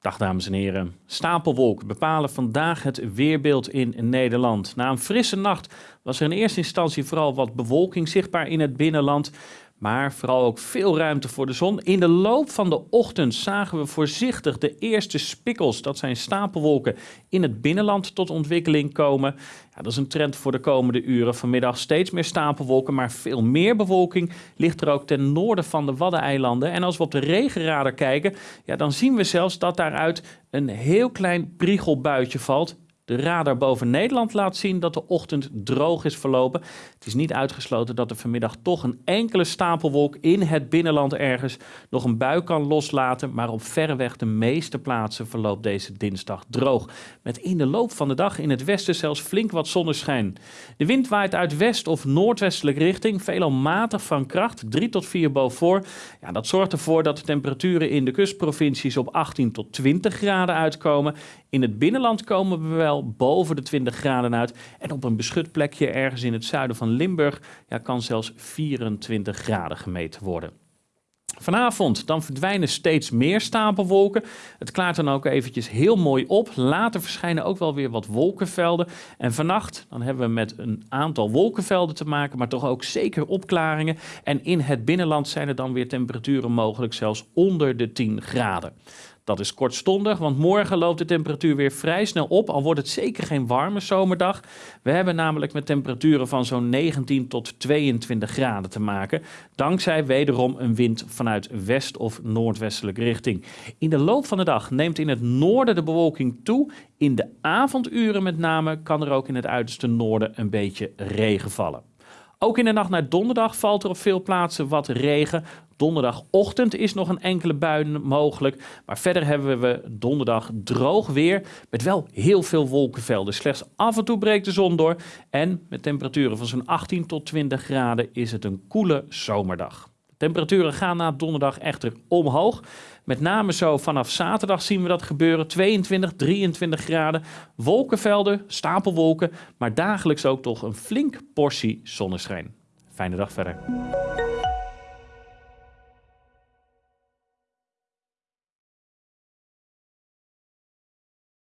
Dag dames en heren. Stapelwolken bepalen vandaag het weerbeeld in Nederland. Na een frisse nacht was er in eerste instantie vooral wat bewolking zichtbaar in het binnenland maar vooral ook veel ruimte voor de zon. In de loop van de ochtend zagen we voorzichtig de eerste spikkels, dat zijn stapelwolken, in het binnenland tot ontwikkeling komen. Ja, dat is een trend voor de komende uren. Vanmiddag steeds meer stapelwolken, maar veel meer bewolking ligt er ook ten noorden van de Waddeneilanden. En als we op de regenradar kijken, ja, dan zien we zelfs dat daaruit een heel klein priegelbuitje valt. De radar boven Nederland laat zien dat de ochtend droog is verlopen. Het is niet uitgesloten dat er vanmiddag toch een enkele stapelwolk in het binnenland ergens nog een bui kan loslaten. Maar op verreweg de meeste plaatsen verloopt deze dinsdag droog. Met in de loop van de dag in het westen zelfs flink wat zonneschijn. De wind waait uit west of noordwestelijke richting, veelal matig van kracht, 3 tot 4 boven. Ja, dat zorgt ervoor dat de temperaturen in de kustprovincies op 18 tot 20 graden uitkomen. In het binnenland komen we wel boven de 20 graden uit. En op een beschut plekje ergens in het zuiden van Limburg kan zelfs 24 graden gemeten worden. Vanavond dan verdwijnen steeds meer stapelwolken. Het klaart dan ook eventjes heel mooi op. Later verschijnen ook wel weer wat wolkenvelden. En vannacht dan hebben we met een aantal wolkenvelden te maken, maar toch ook zeker opklaringen. En in het binnenland zijn er dan weer temperaturen mogelijk zelfs onder de 10 graden. Dat is kortstondig, want morgen loopt de temperatuur weer vrij snel op, al wordt het zeker geen warme zomerdag. We hebben namelijk met temperaturen van zo'n 19 tot 22 graden te maken, dankzij wederom een wind vanuit west- of noordwestelijke richting. In de loop van de dag neemt in het noorden de bewolking toe. In de avonduren met name kan er ook in het uiterste noorden een beetje regen vallen. Ook in de nacht naar donderdag valt er op veel plaatsen wat regen. Donderdagochtend is nog een enkele bui mogelijk. Maar verder hebben we donderdag droog weer. Met wel heel veel wolkenvelden. Slechts af en toe breekt de zon door. En met temperaturen van zo'n 18 tot 20 graden is het een koele zomerdag. Temperaturen gaan na donderdag echter omhoog. Met name zo vanaf zaterdag zien we dat gebeuren. 22, 23 graden. Wolkenvelden, stapelwolken. Maar dagelijks ook toch een flink portie zonneschijn. Fijne dag verder.